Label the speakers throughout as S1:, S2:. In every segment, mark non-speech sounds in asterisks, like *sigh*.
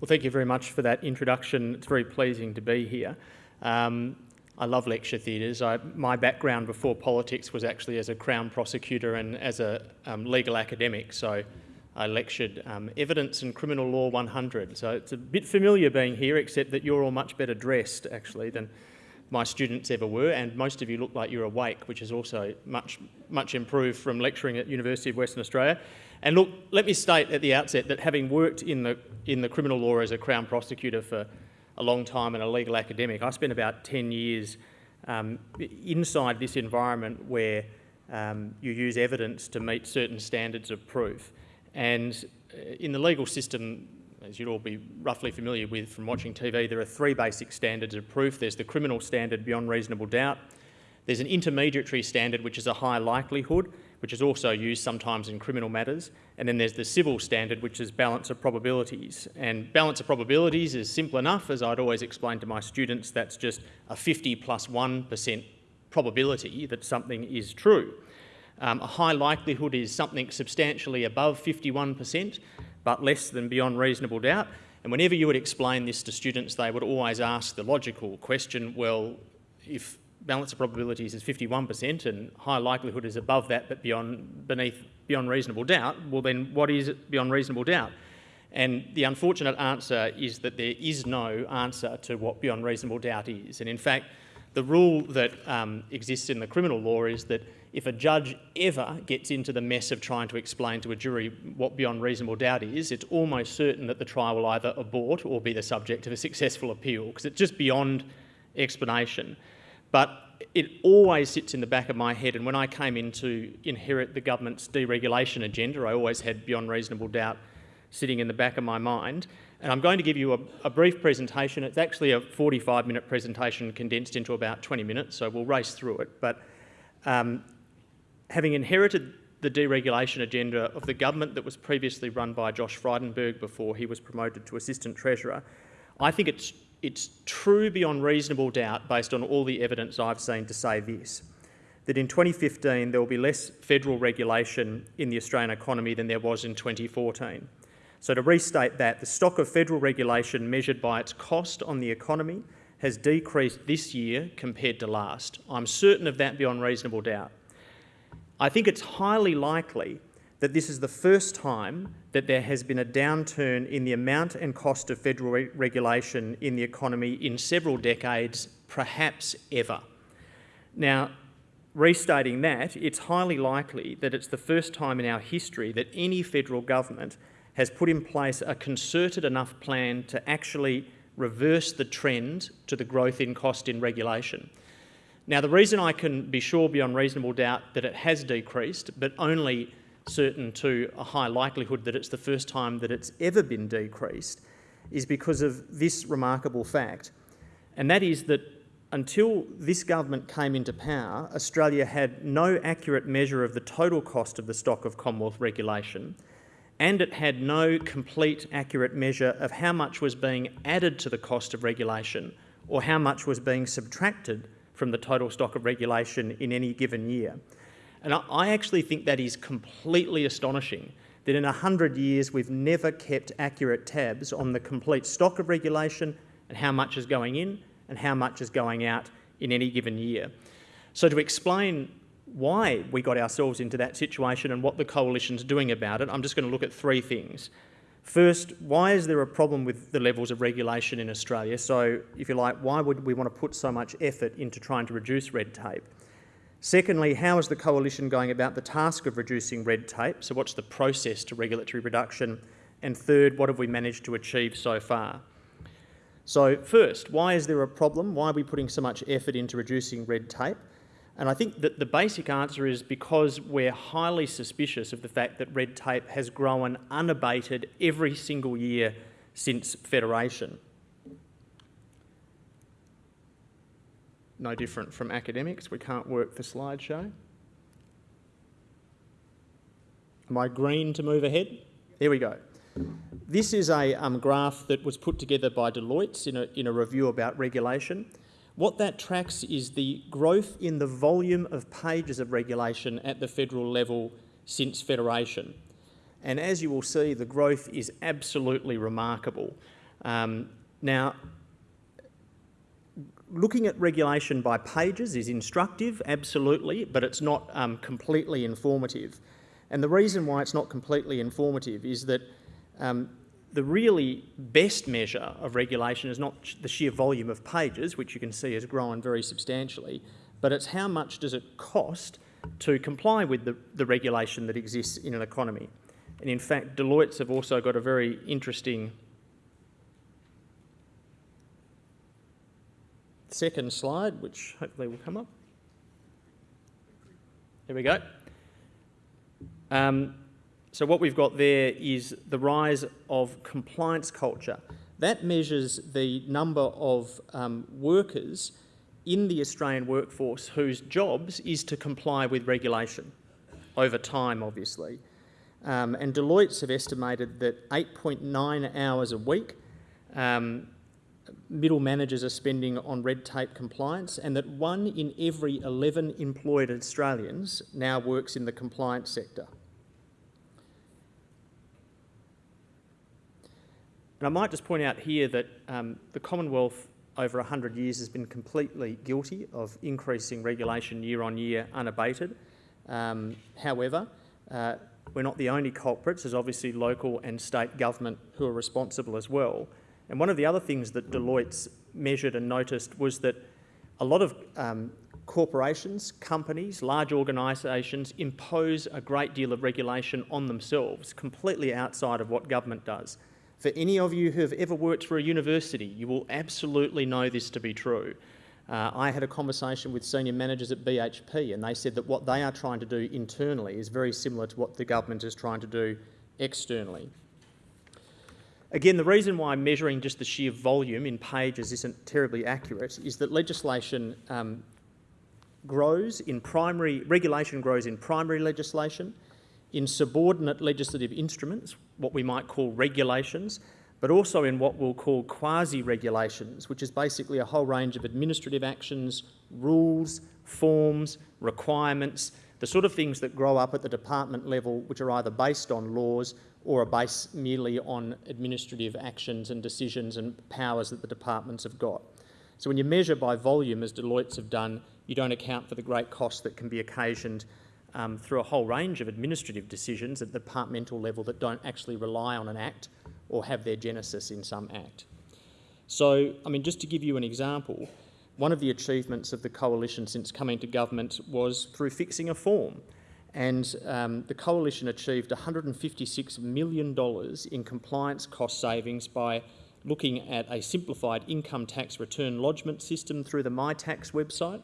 S1: Well, thank you very much for that introduction. It's very pleasing to be here. Um, I love lecture theatres. My background before politics was actually as a Crown prosecutor and as a um, legal academic, so I lectured um, Evidence and Criminal Law 100. So it's a bit familiar being here, except that you're all much better dressed, actually, than my students ever were, and most of you look like you're awake, which is also much, much improved from lecturing at University of Western Australia. And look, let me state at the outset that having worked in the, in the criminal law as a Crown prosecutor for a long time and a legal academic. I spent about 10 years um, inside this environment where um, you use evidence to meet certain standards of proof. And uh, in the legal system, as you'd all be roughly familiar with from watching TV, there are three basic standards of proof. There's the criminal standard beyond reasonable doubt. There's an intermediary standard, which is a high likelihood, which is also used sometimes in criminal matters. And then there's the civil standard, which is balance of probabilities. And balance of probabilities is simple enough, as I'd always explain to my students, that's just a 50 plus 1 probability that something is true. Um, a high likelihood is something substantially above 51%, but less than beyond reasonable doubt. And whenever you would explain this to students, they would always ask the logical question, well, if balance of probabilities is 51% and high likelihood is above that but beyond, beneath, beyond reasonable doubt, well then what is beyond reasonable doubt? And the unfortunate answer is that there is no answer to what beyond reasonable doubt is. And in fact, the rule that um, exists in the criminal law is that if a judge ever gets into the mess of trying to explain to a jury what beyond reasonable doubt is, it's almost certain that the trial will either abort or be the subject of a successful appeal because it's just beyond explanation. But it always sits in the back of my head, and when I came in to inherit the government's deregulation agenda, I always had beyond reasonable doubt sitting in the back of my mind. And I'm going to give you a, a brief presentation. It's actually a 45 minute presentation condensed into about 20 minutes, so we'll race through it. But um, having inherited the deregulation agenda of the government that was previously run by Josh Frydenberg before he was promoted to Assistant Treasurer, I think it's it's true beyond reasonable doubt, based on all the evidence I've seen, to say this that in 2015 there will be less federal regulation in the Australian economy than there was in 2014. So, to restate that, the stock of federal regulation measured by its cost on the economy has decreased this year compared to last. I'm certain of that beyond reasonable doubt. I think it's highly likely that this is the first time that there has been a downturn in the amount and cost of federal re regulation in the economy in several decades, perhaps ever. Now, restating that, it's highly likely that it's the first time in our history that any federal government has put in place a concerted enough plan to actually reverse the trend to the growth in cost in regulation. Now, the reason I can be sure beyond reasonable doubt that it has decreased, but only certain to a high likelihood that it's the first time that it's ever been decreased is because of this remarkable fact, and that is that until this government came into power, Australia had no accurate measure of the total cost of the stock of Commonwealth regulation, and it had no complete accurate measure of how much was being added to the cost of regulation or how much was being subtracted from the total stock of regulation in any given year. And I actually think that is completely astonishing that in 100 years we've never kept accurate tabs on the complete stock of regulation and how much is going in and how much is going out in any given year. So to explain why we got ourselves into that situation and what the coalition's doing about it, I'm just going to look at three things. First, why is there a problem with the levels of regulation in Australia? So, if you like, why would we want to put so much effort into trying to reduce red tape? Secondly, how is the Coalition going about the task of reducing red tape? So what's the process to regulatory reduction? And third, what have we managed to achieve so far? So first, why is there a problem? Why are we putting so much effort into reducing red tape? And I think that the basic answer is because we're highly suspicious of the fact that red tape has grown unabated every single year since Federation. No different from academics. We can't work the slideshow. Am I green to move ahead? Here we go. This is a um, graph that was put together by Deloitte in a, in a review about regulation. What that tracks is the growth in the volume of pages of regulation at the federal level since Federation. And as you will see, the growth is absolutely remarkable. Um, now, looking at regulation by pages is instructive, absolutely, but it's not um, completely informative. And the reason why it's not completely informative is that um, the really best measure of regulation is not the sheer volume of pages, which you can see has grown very substantially, but it's how much does it cost to comply with the, the regulation that exists in an economy. And in fact, Deloitte's have also got a very interesting second slide, which hopefully will come up. There we go. Um, so what we've got there is the rise of compliance culture. That measures the number of um, workers in the Australian workforce whose jobs is to comply with regulation over time, obviously. Um, and Deloitte's have estimated that 8.9 hours a week um, middle managers are spending on red tape compliance and that one in every 11 employed Australians now works in the compliance sector. And I might just point out here that um, the Commonwealth over 100 years has been completely guilty of increasing regulation year on year unabated. Um, however, uh, we're not the only culprits, there's obviously local and state government who are responsible as well. And one of the other things that Deloitte's measured and noticed was that a lot of um, corporations, companies, large organisations impose a great deal of regulation on themselves, completely outside of what government does. For any of you who have ever worked for a university, you will absolutely know this to be true. Uh, I had a conversation with senior managers at BHP and they said that what they are trying to do internally is very similar to what the government is trying to do externally. Again, the reason why measuring just the sheer volume in pages isn't terribly accurate is that legislation um, grows in primary, regulation grows in primary legislation, in subordinate legislative instruments, what we might call regulations, but also in what we'll call quasi-regulations, which is basically a whole range of administrative actions, rules, forms, requirements, the sort of things that grow up at the department level which are either based on laws or are based merely on administrative actions and decisions and powers that the departments have got. So when you measure by volume, as Deloitte's have done, you don't account for the great cost that can be occasioned um, through a whole range of administrative decisions at the departmental level that don't actually rely on an act or have their genesis in some act. So, I mean, just to give you an example, one of the achievements of the coalition since coming to government was through fixing a form and um, the coalition achieved $156 million in compliance cost savings by looking at a simplified income tax return lodgement system through the MyTax website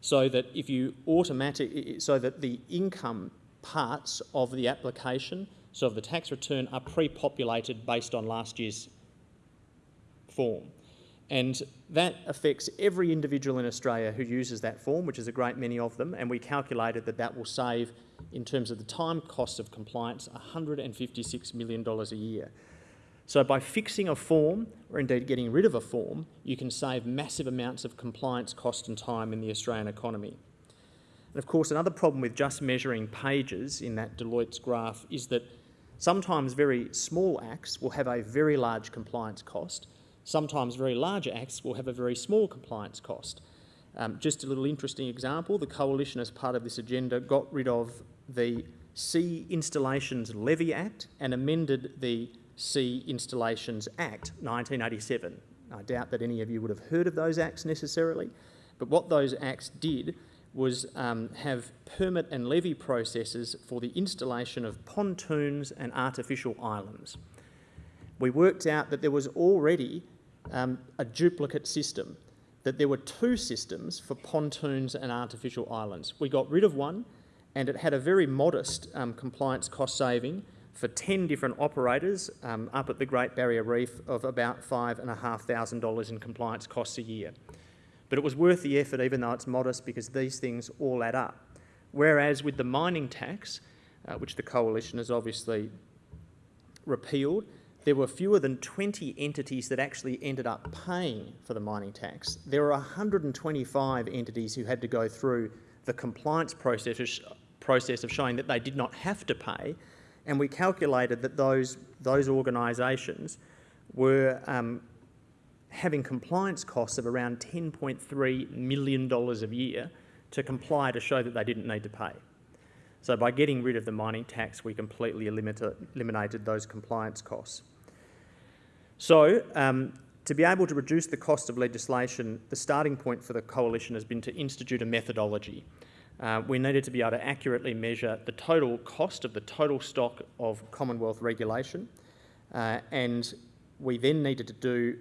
S1: so that if you automatic so that the income parts of the application so of the tax return are pre-populated based on last year's form and that affects every individual in Australia who uses that form, which is a great many of them, and we calculated that that will save, in terms of the time cost of compliance, $156 million a year. So by fixing a form, or indeed getting rid of a form, you can save massive amounts of compliance cost and time in the Australian economy. And of course, another problem with just measuring pages in that Deloitte's graph is that sometimes very small acts will have a very large compliance cost, Sometimes very large acts will have a very small compliance cost. Um, just a little interesting example, the Coalition as part of this agenda got rid of the Sea Installations Levy Act and amended the Sea Installations Act 1987. I doubt that any of you would have heard of those acts necessarily, but what those acts did was um, have permit and levy processes for the installation of pontoons and artificial islands. We worked out that there was already um, a duplicate system, that there were two systems for pontoons and artificial islands. We got rid of one and it had a very modest um, compliance cost saving for 10 different operators um, up at the Great Barrier Reef of about $5,500 in compliance costs a year. But it was worth the effort even though it's modest because these things all add up. Whereas with the mining tax, uh, which the coalition has obviously repealed, there were fewer than 20 entities that actually ended up paying for the mining tax. There were 125 entities who had to go through the compliance process, of showing that they did not have to pay, and we calculated that those, those organisations were um, having compliance costs of around $10.3 million a year to comply to show that they didn't need to pay. So by getting rid of the mining tax, we completely eliminated those compliance costs. So um, to be able to reduce the cost of legislation, the starting point for the coalition has been to institute a methodology. Uh, we needed to be able to accurately measure the total cost of the total stock of Commonwealth regulation, uh, and we then needed to do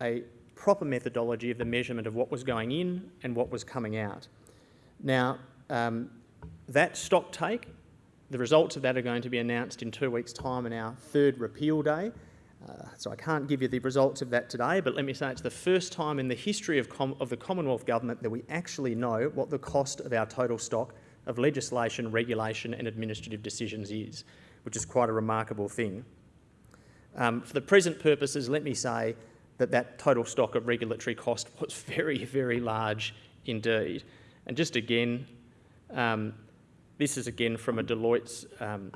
S1: a proper methodology of the measurement of what was going in and what was coming out. Now, um, that stock take, the results of that are going to be announced in two weeks' time on our third repeal day. Uh, so I can't give you the results of that today, but let me say it's the first time in the history of, of the Commonwealth Government that we actually know what the cost of our total stock of legislation, regulation and administrative decisions is, which is quite a remarkable thing. Um, for the present purposes, let me say that that total stock of regulatory cost was *laughs* very, very large indeed. And just again, um, this is again from a Deloitte's um,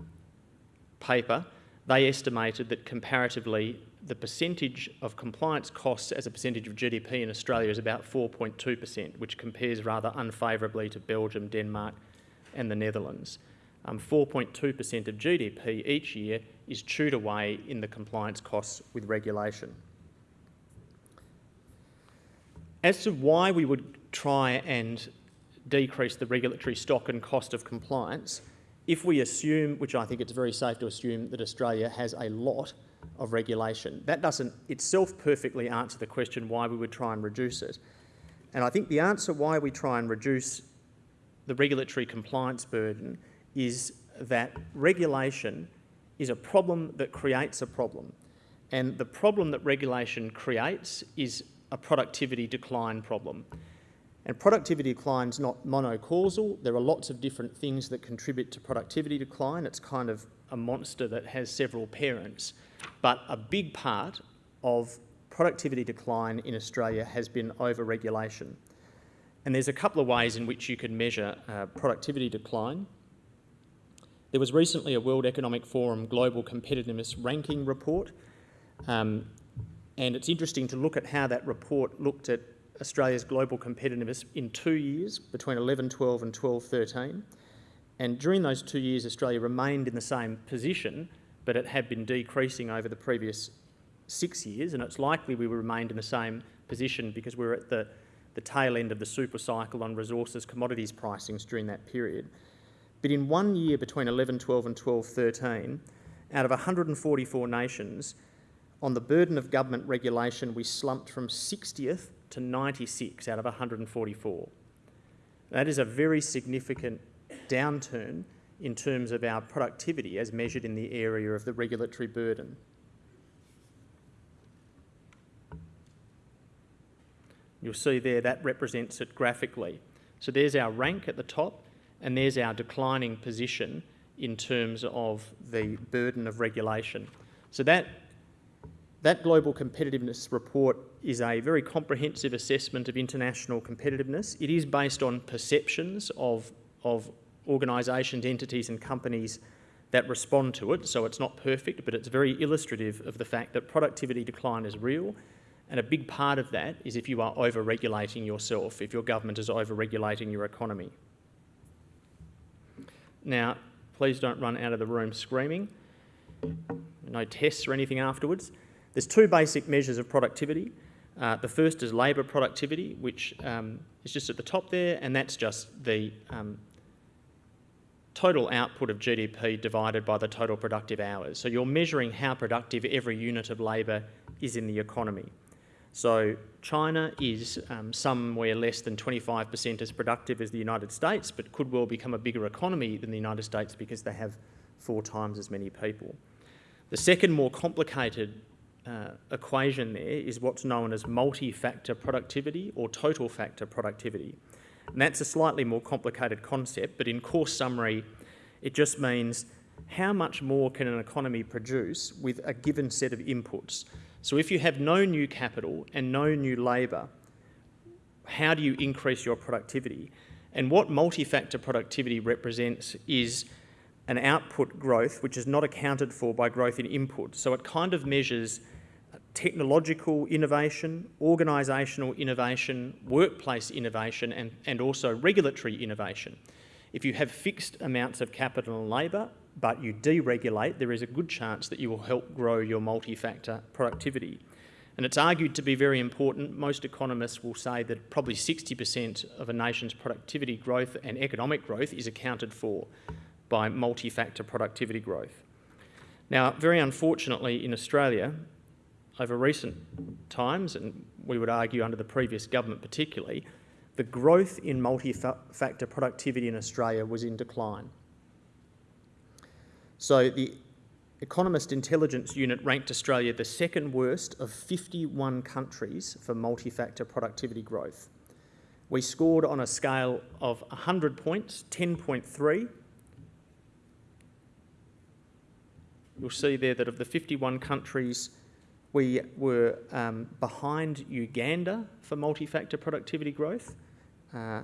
S1: paper. They estimated that comparatively the percentage of compliance costs as a percentage of GDP in Australia is about 4.2%, which compares rather unfavourably to Belgium, Denmark and the Netherlands. 4.2% um, of GDP each year is chewed away in the compliance costs with regulation. As to why we would try and decrease the regulatory stock and cost of compliance if we assume, which I think it's very safe to assume, that Australia has a lot of regulation. That doesn't itself perfectly answer the question why we would try and reduce it. And I think the answer why we try and reduce the regulatory compliance burden is that regulation is a problem that creates a problem. And the problem that regulation creates is a productivity decline problem. And productivity decline is not monocausal. There are lots of different things that contribute to productivity decline. It's kind of a monster that has several parents. But a big part of productivity decline in Australia has been over-regulation. And there's a couple of ways in which you can measure uh, productivity decline. There was recently a World Economic Forum Global Competitiveness Ranking report, um, and it's interesting to look at how that report looked at Australia's global competitiveness in two years, between 11-12 and 12-13. And during those two years, Australia remained in the same position, but it had been decreasing over the previous six years, and it's likely we remained in the same position because we were at the, the tail end of the super cycle on resources commodities pricings during that period. But in one year between 11-12 and 12-13, out of 144 nations, on the burden of government regulation, we slumped from 60th to 96 out of 144. That is a very significant downturn in terms of our productivity as measured in the area of the regulatory burden. You'll see there that represents it graphically. So there's our rank at the top and there's our declining position in terms of the burden of regulation. So that that Global Competitiveness Report is a very comprehensive assessment of international competitiveness. It is based on perceptions of, of organisations, entities and companies that respond to it, so it's not perfect, but it's very illustrative of the fact that productivity decline is real, and a big part of that is if you are over-regulating yourself, if your government is over-regulating your economy. Now, please don't run out of the room screaming. No tests or anything afterwards. There's two basic measures of productivity. Uh, the first is labour productivity, which um, is just at the top there, and that's just the um, total output of GDP divided by the total productive hours. So you're measuring how productive every unit of labour is in the economy. So China is um, somewhere less than 25% as productive as the United States, but could well become a bigger economy than the United States because they have four times as many people. The second more complicated uh, equation there is what's known as multi-factor productivity or total factor productivity. And that's a slightly more complicated concept, but in course summary, it just means how much more can an economy produce with a given set of inputs. So if you have no new capital and no new labour, how do you increase your productivity? And what multi-factor productivity represents is an output growth which is not accounted for by growth in input. So it kind of measures technological innovation, organisational innovation, workplace innovation and, and also regulatory innovation. If you have fixed amounts of capital and labour, but you deregulate, there is a good chance that you will help grow your multi-factor productivity. And it's argued to be very important. Most economists will say that probably 60% of a nation's productivity growth and economic growth is accounted for by multi-factor productivity growth. Now, very unfortunately in Australia, over recent times, and we would argue under the previous government particularly, the growth in multi-factor productivity in Australia was in decline. So the Economist Intelligence Unit ranked Australia the second worst of 51 countries for multi-factor productivity growth. We scored on a scale of 100 points, 10.3. You'll see there that of the 51 countries we were um, behind Uganda for multi-factor productivity growth. Uh,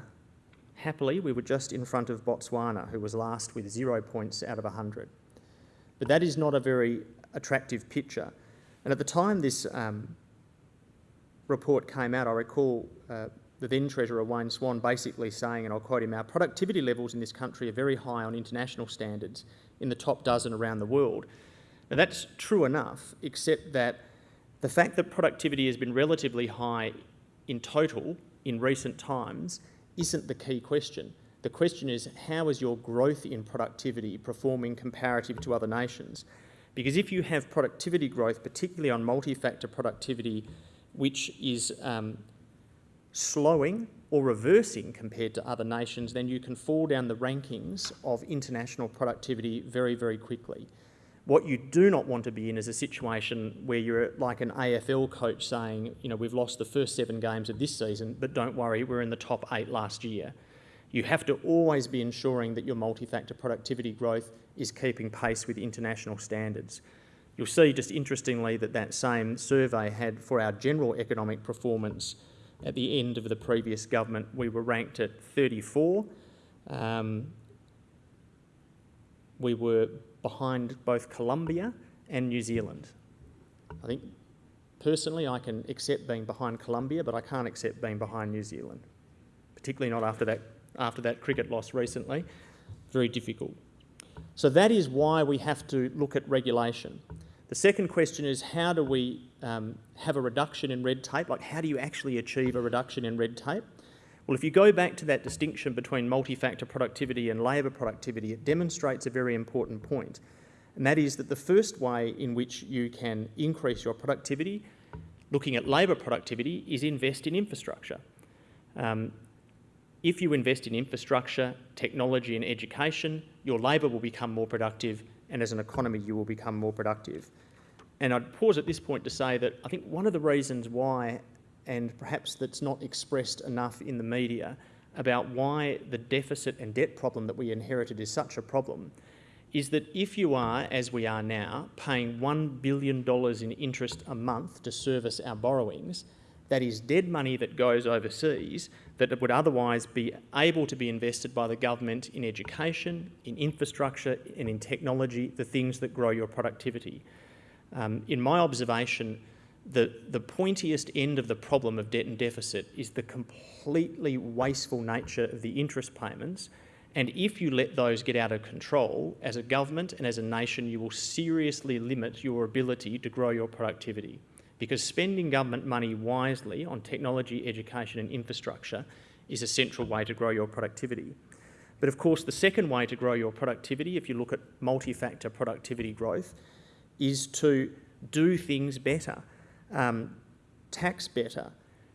S1: happily, we were just in front of Botswana, who was last with zero points out of 100. But that is not a very attractive picture. And at the time this um, report came out, I recall uh, the then Treasurer Wayne Swan basically saying, and I'll quote him, our productivity levels in this country are very high on international standards, in the top dozen around the world. Now that's true enough, except that the fact that productivity has been relatively high in total in recent times isn't the key question. The question is, how is your growth in productivity performing comparative to other nations? Because if you have productivity growth, particularly on multi-factor productivity, which is um, slowing or reversing compared to other nations, then you can fall down the rankings of international productivity very, very quickly. What you do not want to be in is a situation where you're like an AFL coach saying, you know, we've lost the first seven games of this season, but don't worry, we're in the top eight last year. You have to always be ensuring that your multi-factor productivity growth is keeping pace with international standards. You'll see just interestingly that that same survey had for our general economic performance at the end of the previous government, we were ranked at 34. Um, we were behind both Colombia and New Zealand. I think personally I can accept being behind Colombia, but I can't accept being behind New Zealand, particularly not after that, after that cricket loss recently. Very difficult. So that is why we have to look at regulation. The second question is how do we um, have a reduction in red tape? Like how do you actually achieve a reduction in red tape? Well, if you go back to that distinction between multi-factor productivity and labour productivity, it demonstrates a very important. And that is that the first way in which you can increase your productivity, looking at labour productivity, is invest in infrastructure. Um, if you invest in infrastructure, technology and education, your labour will become more productive and as an economy you will become more productive. And I'd pause at this point to say that I think one of the reasons why and perhaps that's not expressed enough in the media about why the deficit and debt problem that we inherited is such a problem is that if you are, as we are now, paying $1 billion in interest a month to service our borrowings, that is dead money that goes overseas that would otherwise be able to be invested by the government in education, in infrastructure and in technology, the things that grow your productivity. Um, in my observation, the, the pointiest end of the problem of debt and deficit is the completely wasteful nature of the interest payments. And if you let those get out of control, as a government and as a nation, you will seriously limit your ability to grow your productivity. Because spending government money wisely on technology, education and infrastructure is a central way to grow your productivity. But of course, the second way to grow your productivity, if you look at multi-factor productivity growth, is to do things better um, tax better,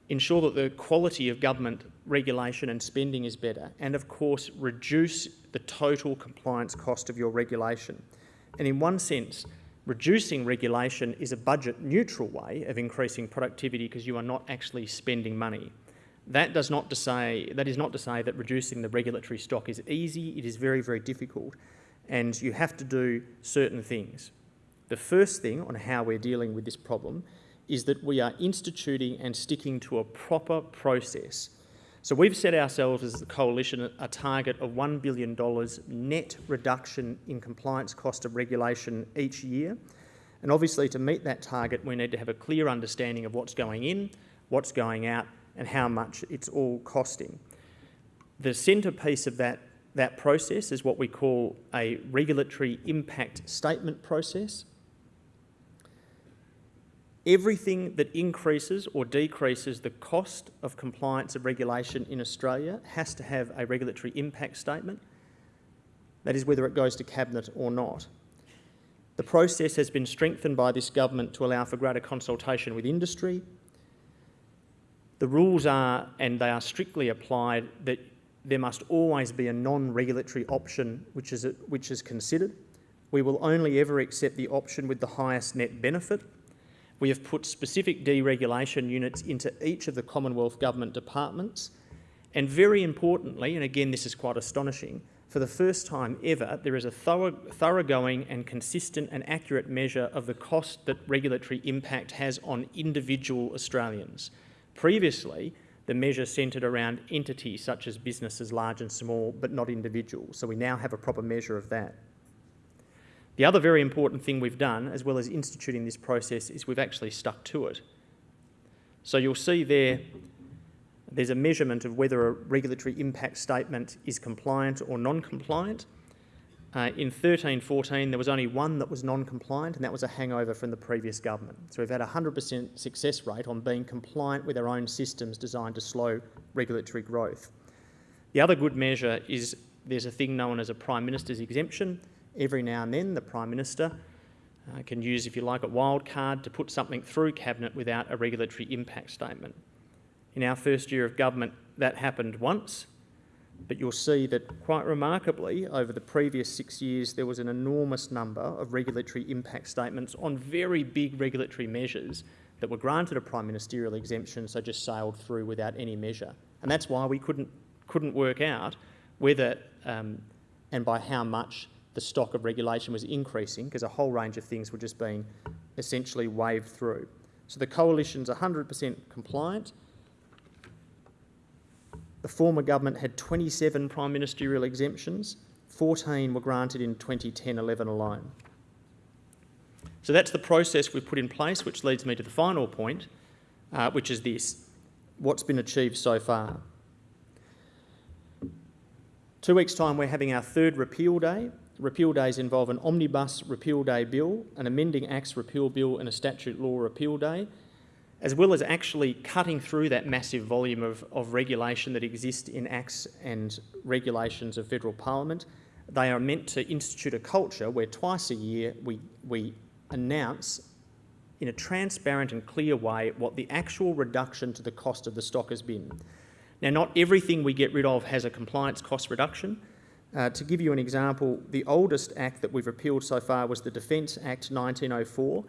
S1: ensure that the quality of government regulation and spending is better, and of course reduce the total compliance cost of your regulation. And in one sense, reducing regulation is a budget neutral way of increasing productivity because you are not actually spending money. That, does not to say, that is not to say that reducing the regulatory stock is easy, it is very, very difficult, and you have to do certain things. The first thing on how we're dealing with this problem is that we are instituting and sticking to a proper process. So we've set ourselves as a coalition a target of $1 billion net reduction in compliance cost of regulation each year. And obviously to meet that target, we need to have a clear understanding of what's going in, what's going out, and how much it's all costing. The centrepiece of that, that process is what we call a regulatory impact statement process. Everything that increases or decreases the cost of compliance of regulation in Australia has to have a regulatory impact statement. That is whether it goes to Cabinet or not. The process has been strengthened by this government to allow for greater consultation with industry. The rules are, and they are strictly applied, that there must always be a non-regulatory option which is, which is considered. We will only ever accept the option with the highest net benefit. We have put specific deregulation units into each of the Commonwealth Government departments. And very importantly, and again this is quite astonishing, for the first time ever, there is a thorough, thoroughgoing and consistent and accurate measure of the cost that regulatory impact has on individual Australians. Previously, the measure centred around entities such as businesses large and small, but not individuals. So we now have a proper measure of that. The other very important thing we've done, as well as instituting this process, is we've actually stuck to it. So you'll see there, there's a measurement of whether a regulatory impact statement is compliant or non-compliant. Uh, in 13 14, there was only one that was non compliant, and that was a hangover from the previous government. So we've had a 100% success rate on being compliant with our own systems designed to slow regulatory growth. The other good measure is there's a thing known as a Prime Minister's exemption. Every now and then, the Prime Minister uh, can use, if you like, a wild card to put something through Cabinet without a regulatory impact statement. In our first year of government, that happened once, but you'll see that quite remarkably, over the previous six years, there was an enormous number of regulatory impact statements on very big regulatory measures that were granted a prime ministerial exemption, so just sailed through without any measure. And that's why we couldn't, couldn't work out whether um, and by how much the stock of regulation was increasing, because a whole range of things were just being essentially waved through. So the coalition's 100% compliant, the former government had 27 prime ministerial exemptions, 14 were granted in 2010-11 alone. So that's the process we've put in place, which leads me to the final point, uh, which is this, what's been achieved so far. Two weeks' time we're having our third repeal day. Repeal days involve an omnibus repeal day bill, an amending acts repeal bill and a statute law repeal day, as well as actually cutting through that massive volume of, of regulation that exists in acts and regulations of federal parliament, they are meant to institute a culture where twice a year we, we announce in a transparent and clear way what the actual reduction to the cost of the stock has been. Now, not everything we get rid of has a compliance cost reduction. Uh, to give you an example, the oldest act that we've repealed so far was the Defence Act 1904,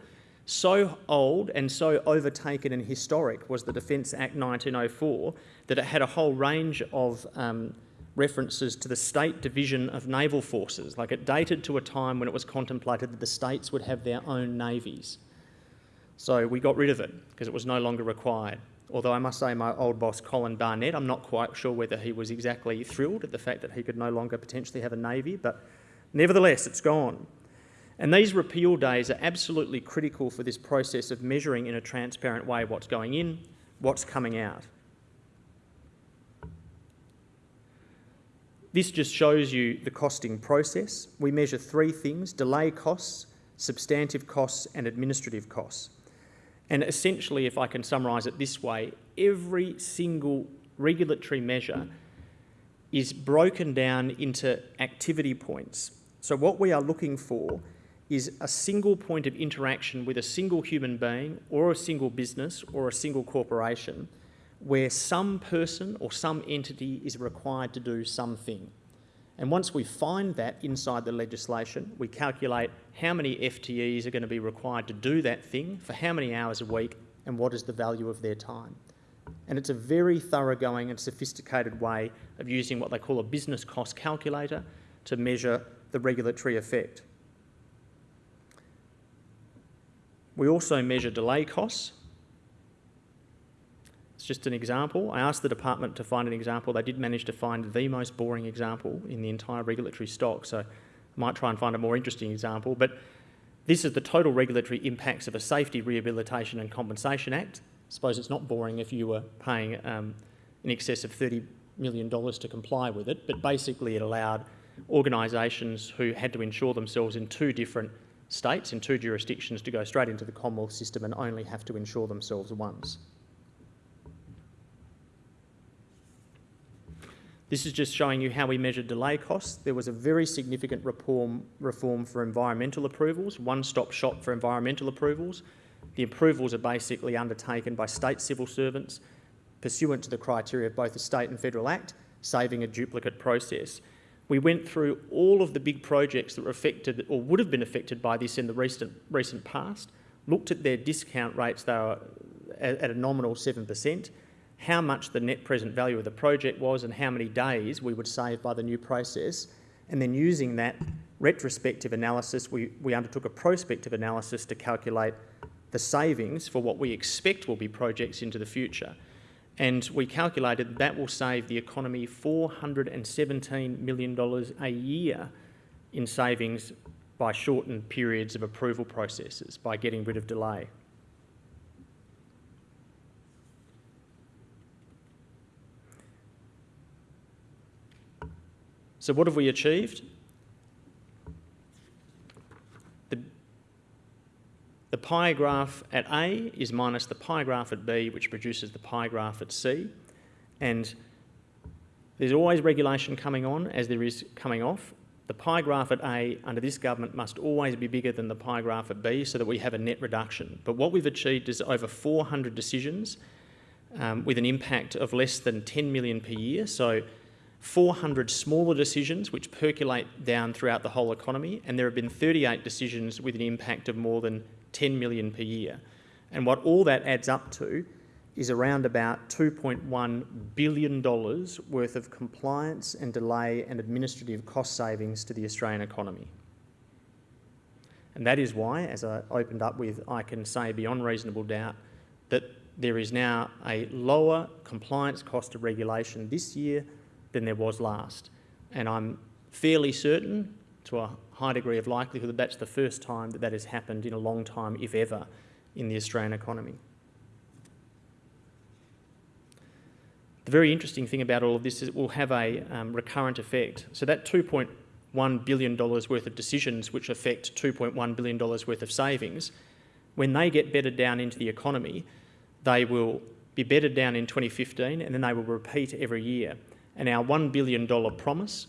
S1: so old and so overtaken and historic was the Defence Act 1904 that it had a whole range of um, references to the state division of naval forces. Like it dated to a time when it was contemplated that the states would have their own navies. So we got rid of it because it was no longer required. Although I must say my old boss Colin Barnett, I'm not quite sure whether he was exactly thrilled at the fact that he could no longer potentially have a navy, but nevertheless it's gone. And these repeal days are absolutely critical for this process of measuring in a transparent way what's going in, what's coming out. This just shows you the costing process. We measure three things, delay costs, substantive costs and administrative costs. And essentially, if I can summarise it this way, every single regulatory measure is broken down into activity points. So what we are looking for is a single point of interaction with a single human being or a single business or a single corporation where some person or some entity is required to do something. And once we find that inside the legislation, we calculate how many FTEs are going to be required to do that thing for how many hours a week and what is the value of their time. And it's a very thoroughgoing and sophisticated way of using what they call a business cost calculator to measure the regulatory effect. We also measure delay costs. It's just an example. I asked the department to find an example. They did manage to find the most boring example in the entire regulatory stock, so I might try and find a more interesting example. But This is the total regulatory impacts of a Safety, Rehabilitation and Compensation Act. I suppose it's not boring if you were paying um, in excess of $30 million to comply with it, but basically it allowed organisations who had to insure themselves in two different states, in two jurisdictions, to go straight into the Commonwealth system and only have to insure themselves once. This is just showing you how we measured delay costs. There was a very significant reform, reform for environmental approvals, one-stop shop for environmental approvals. The approvals are basically undertaken by state civil servants pursuant to the criteria of both the State and Federal Act, saving a duplicate process. We went through all of the big projects that were affected or would have been affected by this in the recent, recent past, looked at their discount rates, they were at a nominal 7%, how much the net present value of the project was and how many days we would save by the new process. And then using that retrospective analysis, we, we undertook a prospective analysis to calculate the savings for what we expect will be projects into the future. And we calculated that will save the economy $417 million a year in savings by shortened periods of approval processes, by getting rid of delay. So what have we achieved? The, the pie graph at A is minus the pie graph at B, which produces the pie graph at C. And there's always regulation coming on as there is coming off. The pie graph at A under this government must always be bigger than the pie graph at B so that we have a net reduction. But what we've achieved is over 400 decisions um, with an impact of less than 10 million per year. So 400 smaller decisions which percolate down throughout the whole economy, and there have been 38 decisions with an impact of more than 10 million per year. And what all that adds up to is around about $2.1 billion worth of compliance and delay and administrative cost savings to the Australian economy. And that is why, as I opened up with, I can say beyond reasonable doubt that there is now a lower compliance cost of regulation this year than there was last. And I'm fairly certain, to a high degree of likelihood, that that's the first time that that has happened in a long time, if ever, in the Australian economy. The very interesting thing about all of this is it will have a um, recurrent effect. So that $2.1 billion worth of decisions which affect $2.1 billion worth of savings, when they get bedded down into the economy, they will be bedded down in 2015 and then they will repeat every year. And our $1 billion promise,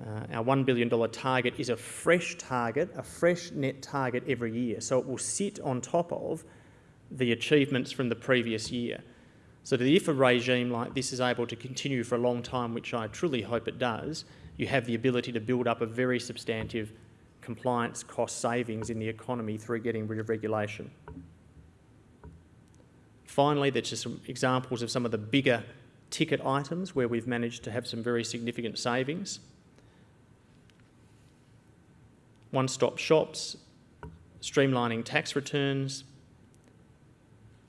S1: uh, our $1 billion target is a fresh target, a fresh net target every year. So it will sit on top of the achievements from the previous year. So that if a regime like this is able to continue for a long time, which I truly hope it does, you have the ability to build up a very substantive compliance cost savings in the economy through getting rid of regulation. Finally, there's just some examples of some of the bigger ticket items where we've managed to have some very significant savings. One-stop shops, streamlining tax returns,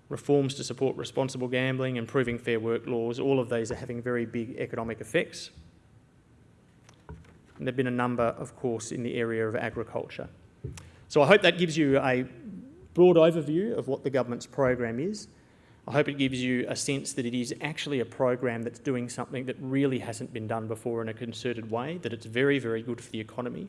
S1: reforms to support responsible gambling, improving fair work laws, all of these are having very big economic effects. And there have been a number, of course, in the area of agriculture. So I hope that gives you a broad overview of what the government's program is. I hope it gives you a sense that it is actually a program that's doing something that really hasn't been done before in a concerted way, that it's very, very good for the economy.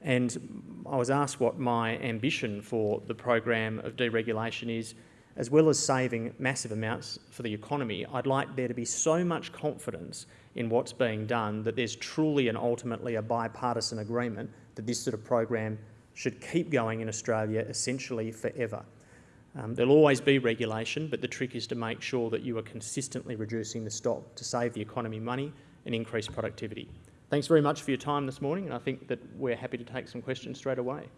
S1: And I was asked what my ambition for the program of deregulation is, as well as saving massive amounts for the economy, I'd like there to be so much confidence in what's being done that there's truly and ultimately a bipartisan agreement that this sort of program should keep going in Australia essentially forever. Um, there'll always be regulation, but the trick is to make sure that you are consistently reducing the stock to save the economy money and increase productivity. Thanks very much for your time this morning, and I think that we're happy to take some questions straight away.